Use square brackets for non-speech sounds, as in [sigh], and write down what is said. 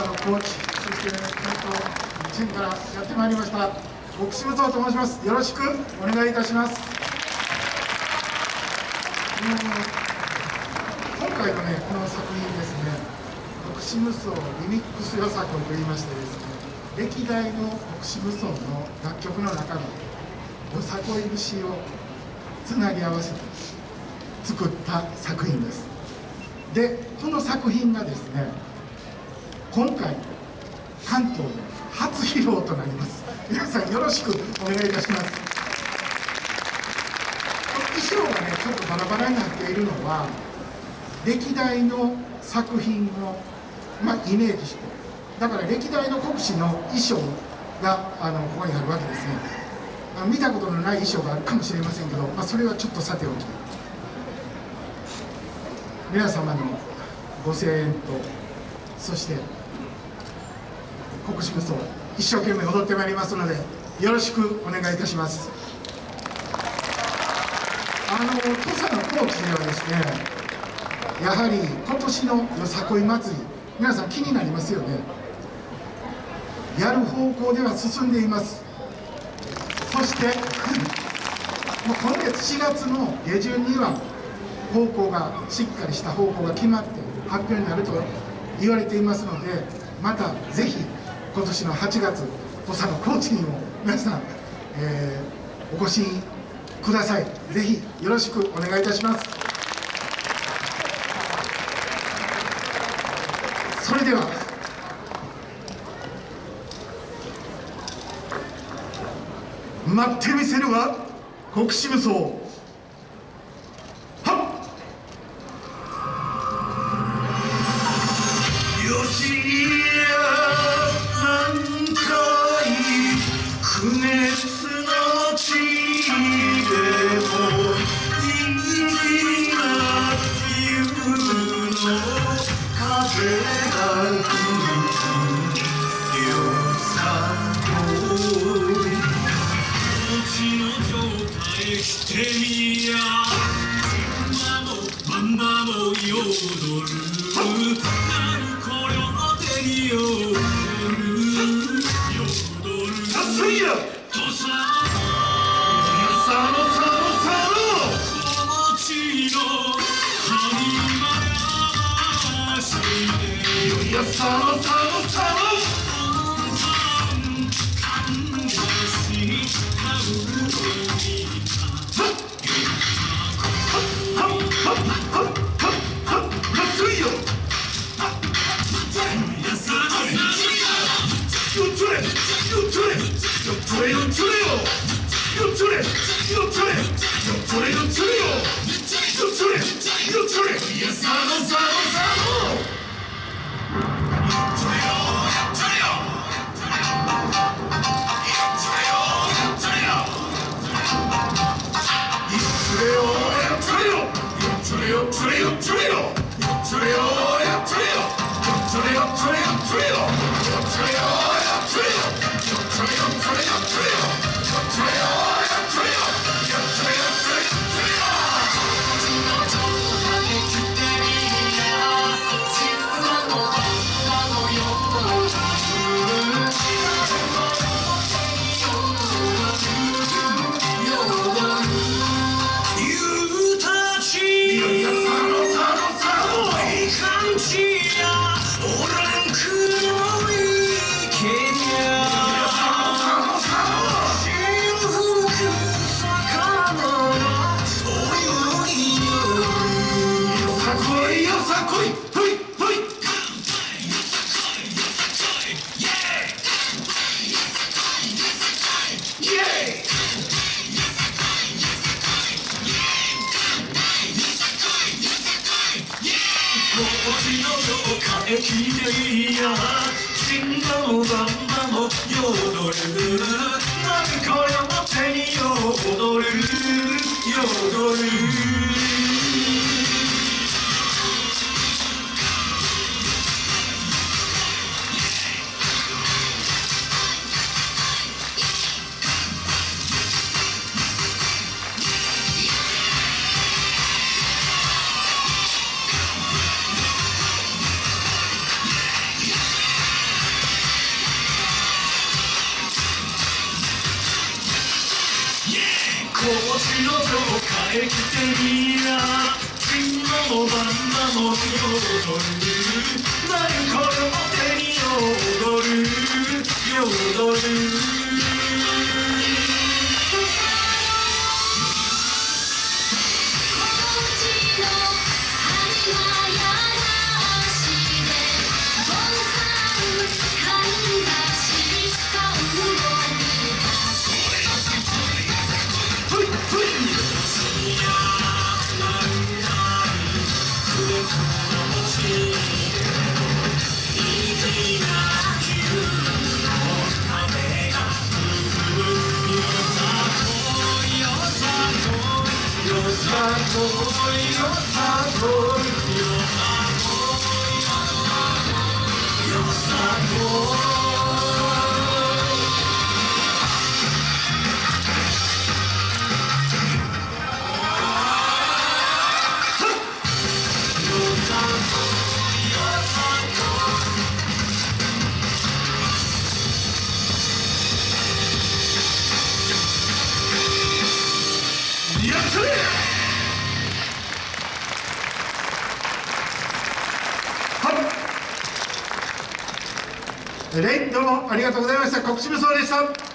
佐野コーチそして関東チームからやってまいりました。奥渋蔵と申します。よろしくお願いいたします。今回のねこの作品ですね奥渋荘リミックスよさこいと言いましてですね歴代の奥渋荘の楽曲の中のよさこい節をつなぎ合わせて作った作品です。でこの作品がですね今回関東で初披露となります。皆さんよろしくお願いいたします。衣装がねちょっとバラバラになっているのは歴代の作品を、まあ、イメージしてだから歴代の国士の衣装があのここにあるわけですね。見たことのない衣装があるかもしれませんけど、まあ、それはちょっとさておき。皆様のご声援とそして国士無双一生懸命踊ってまいりますのでよろしくお願いいたします。あの土佐の高知ではですねやはり今年のよさこい祭り皆さん気になりますよね。やる方向では進んでいます。そして [laughs] もう今月4月の下旬には方向がしっかりした方向が決まって発表になると言われていますのでまたぜひ今年の8月土佐の高知にも皆さん、えー、お越しください。ぜひよろしくお願いいたします。それでは待ってみせるは国士無双。熱の地でも虹がゆくの風が吹くしてみや今もままもよる You're 기대이야. 싱가무감마모 요노르 ちの城帰ってみな金のバンバも踊る何これを手に踊る踊るふいさレイどうもありがとうございました。国士無双でした。